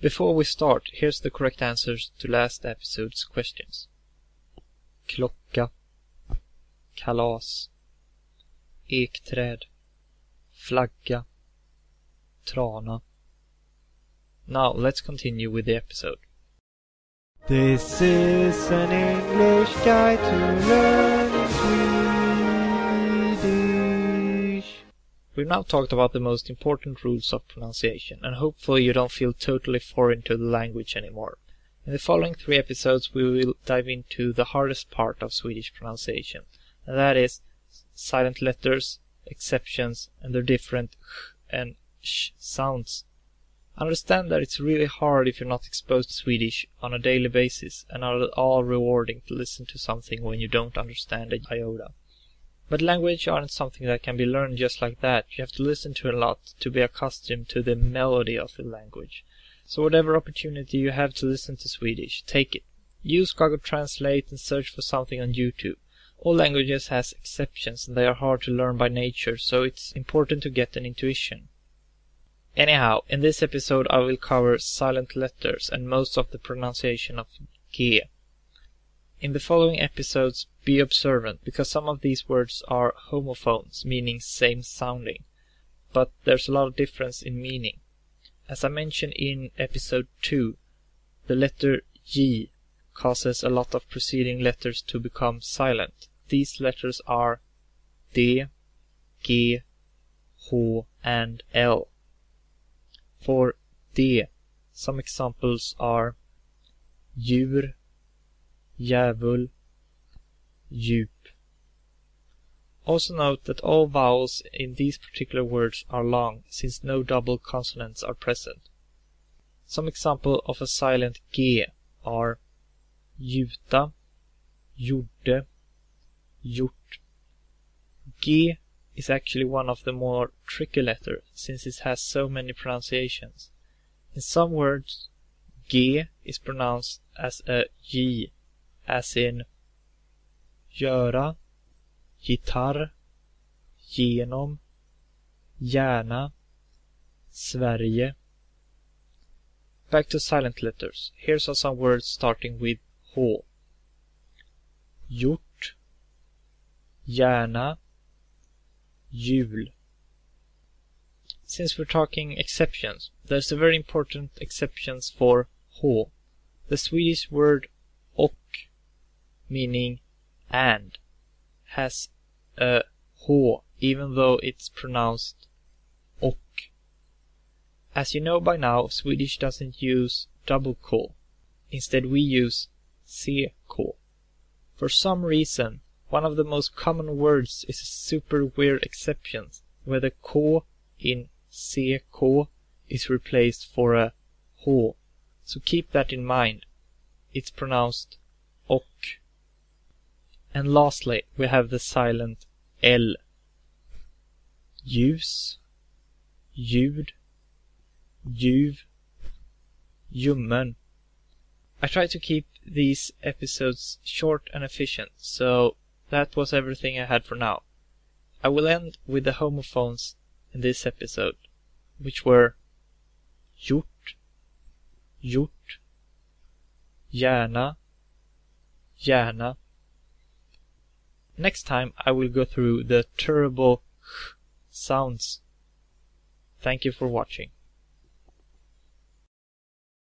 Before we start, here's the correct answers to last episode's questions. Klocka. Kalas. Ekträd. Flagga. Trana. Now let's continue with the episode. This is an English guide to learning We've now talked about the most important rules of pronunciation, and hopefully you don't feel totally foreign to the language anymore. In the following three episodes, we will dive into the hardest part of Swedish pronunciation, and that is silent letters, exceptions, and their different ch and sh sounds. Understand that it's really hard if you're not exposed to Swedish on a daily basis and not at all rewarding to listen to something when you don't understand a iota. But language aren't something that can be learned just like that. You have to listen to a lot to be accustomed to the melody of the language. So whatever opportunity you have to listen to Swedish, take it. Use Google Translate and search for something on YouTube. All languages has exceptions and they are hard to learn by nature, so it's important to get an intuition. Anyhow, in this episode I will cover silent letters and most of the pronunciation of G. In the following episodes, be observant because some of these words are homophones, meaning same sounding, but there's a lot of difference in meaning. As I mentioned in episode 2, the letter J causes a lot of preceding letters to become silent. These letters are D, G, H, and L. For D, some examples are djur, djävul, djup. Also note that all vowels in these particular words are long, since no double consonants are present. Some example of a silent G are gjuta, gjorde, gjort. G is actually one of the more tricky letters since it has so many pronunciations. In some words, G is pronounced as a J, as in göra, gitarr, genom, hjärna, Sverige. Back to silent letters. Here are some words starting with H. Hjort, gärna, hjul. Since we're talking exceptions, there's a very important exceptions for H. The Swedish word meaning and, has a H even though it's pronounced och. As you know by now, Swedish doesn't use double k. Instead we use ck. For some reason, one of the most common words is a super weird exception where the k in ck is replaced for a h. So keep that in mind. It's pronounced och. And lastly, we have the silent L. Ljus, ljud, ljuv, ljummen. I try to keep these episodes short and efficient, so that was everything I had for now. I will end with the homophones in this episode, which were gjort, hjort, gärna, hjärna. Next time I will go through the terrible sounds. Thank you for watching.